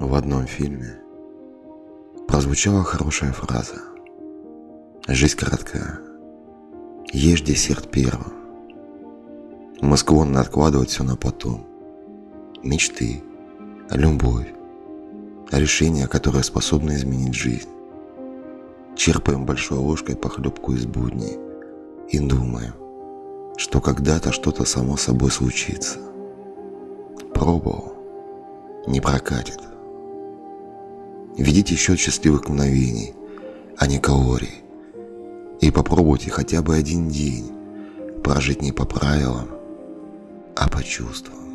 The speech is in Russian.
В одном фильме прозвучала хорошая фраза. Жизнь короткая. Ешь десерт первым. Мы склонны откладывать все на потом. Мечты, любовь, решения, которые способны изменить жизнь. Черпаем большой ложкой похлебку из будней и думаем, что когда-то что-то само собой случится. Пробовал, не прокатит. Ведите счет счастливых мгновений, а не калорий. И попробуйте хотя бы один день прожить не по правилам, а по чувствам.